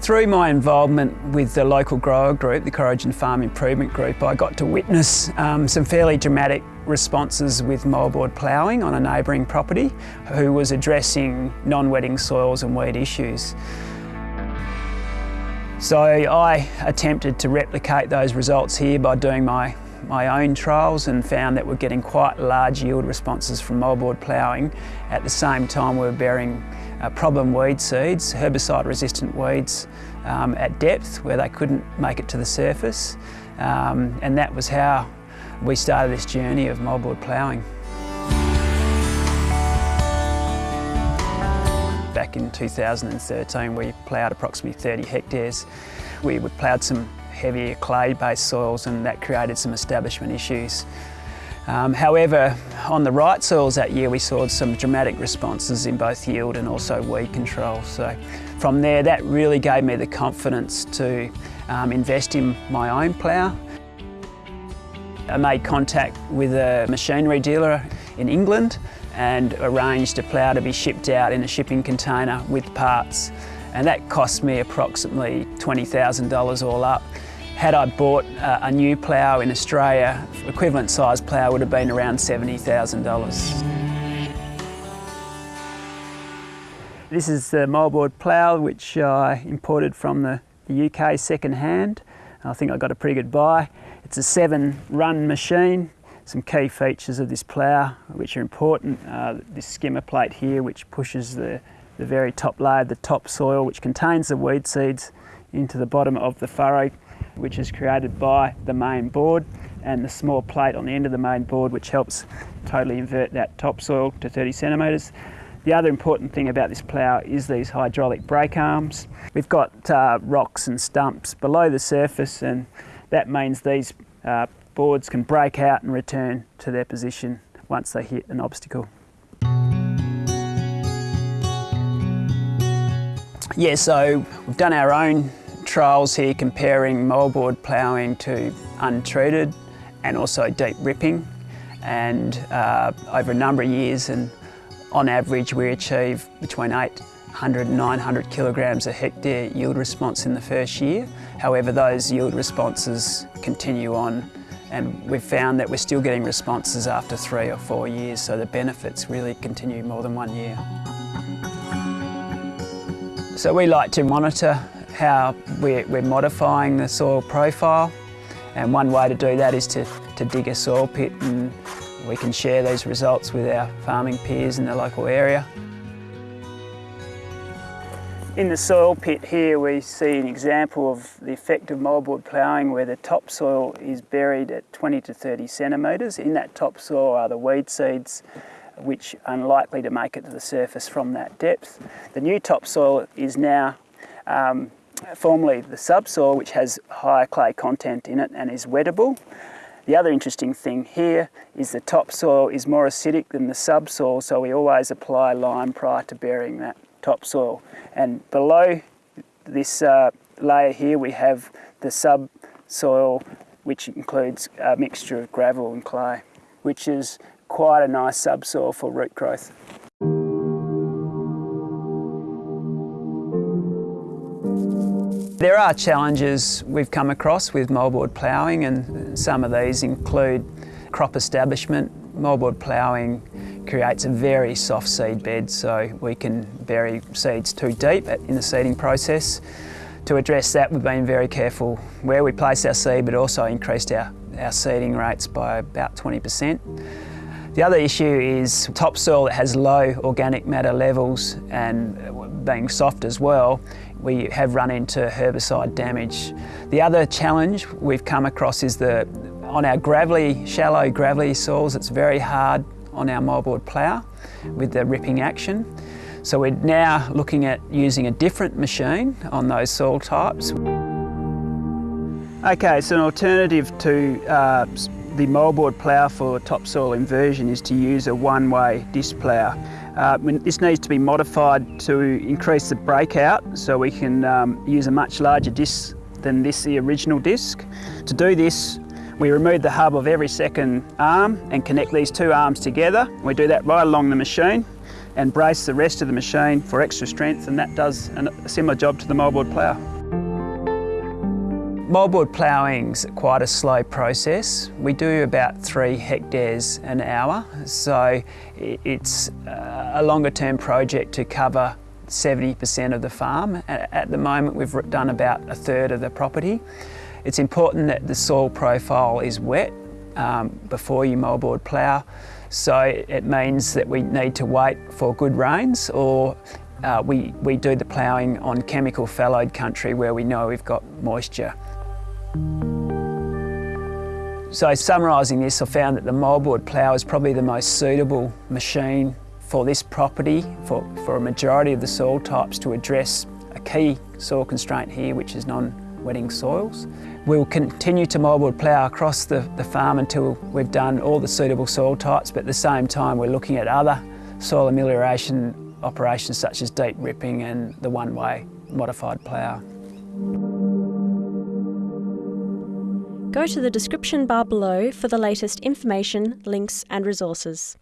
Through my involvement with the local grower group, the Corrigin Farm Improvement Group, I got to witness um, some fairly dramatic responses with moldboard ploughing on a neighbouring property who was addressing non-wetting soils and weed issues. So I attempted to replicate those results here by doing my, my own trials and found that we're getting quite large yield responses from moldboard ploughing. At the same time we're bearing uh, problem weed seeds, herbicide resistant weeds um, at depth where they couldn't make it to the surface. Um, and that was how we started this journey of moldboard ploughing. Back in 2013 we ploughed approximately 30 hectares. We ploughed some heavier clay-based soils and that created some establishment issues. Um, however, on the right soils that year we saw some dramatic responses in both yield and also weed control. So from there that really gave me the confidence to um, invest in my own plough. I made contact with a machinery dealer in England and arranged a plough to be shipped out in a shipping container with parts. And that cost me approximately $20,000 all up. Had I bought uh, a new plough in Australia, equivalent size plough would have been around $70,000. This is the moldboard plough which I imported from the, the UK second hand. I think I got a pretty good buy. It's a seven run machine some key features of this plough which are important. Uh, this skimmer plate here which pushes the, the very top layer, the top soil which contains the weed seeds into the bottom of the furrow which is created by the main board and the small plate on the end of the main board which helps totally invert that topsoil to 30 centimetres. The other important thing about this plough is these hydraulic brake arms. We've got uh, rocks and stumps below the surface and that means these uh, boards can break out and return to their position once they hit an obstacle. Yeah, so we've done our own trials here comparing moldboard ploughing to untreated and also deep ripping and uh, over a number of years and on average we achieve between 800 and 900 kilograms a hectare yield response in the first year. However, those yield responses continue on and we've found that we're still getting responses after three or four years, so the benefits really continue more than one year. So we like to monitor how we're, modifying the soil profile and one way to do that is to, to dig a soil pit and we can share these results with our farming peers in the local area. In the soil pit here we see an example of the effect of moldboard ploughing where the topsoil is buried at 20 to 30 centimetres. In that topsoil are the weed seeds which are unlikely to make it to the surface from that depth. The new topsoil is now um, formerly the subsoil which has higher clay content in it and is wettable. The other interesting thing here is the topsoil is more acidic than the subsoil so we always apply lime prior to burying that topsoil. And below this uh, layer here we have the subsoil which includes a mixture of gravel and clay, which is quite a nice subsoil for root growth. There are challenges we've come across with moldboard ploughing and some of these include crop establishment. Moldboard ploughing creates a very soft seed bed so we can bury seeds too deep in the seeding process. To address that we've been very careful where we place our seed but also increased our, our seeding rates by about 20%. The other issue is topsoil that has low organic matter levels and being soft as well, we have run into herbicide damage. The other challenge we've come across is that on our gravelly, shallow gravelly soils, it's very hard on our moldboard plough with the ripping action. So we're now looking at using a different machine on those soil types. Okay, so an alternative to uh, the moldboard plough for topsoil inversion is to use a one-way disc plough. Uh, this needs to be modified to increase the breakout so we can um, use a much larger disc than this, the original disc. To do this, we remove the hub of every second arm and connect these two arms together. We do that right along the machine and brace the rest of the machine for extra strength and that does a similar job to the moldboard plough. Moldboard ploughing's quite a slow process. We do about three hectares an hour, so it's uh, a longer term project to cover 70% of the farm. At the moment we've done about a third of the property. It's important that the soil profile is wet um, before you moldboard plough. So it means that we need to wait for good rains or uh, we, we do the ploughing on chemical fallowed country where we know we've got moisture. So summarising this, I found that the moldboard plough is probably the most suitable machine for this property, for, for a majority of the soil types to address a key soil constraint here, which is non-wetting soils. We'll continue to moldboard plough across the, the farm until we've done all the suitable soil types, but at the same time we're looking at other soil amelioration operations such as deep ripping and the one-way modified plough. Go to the description bar below for the latest information, links and resources.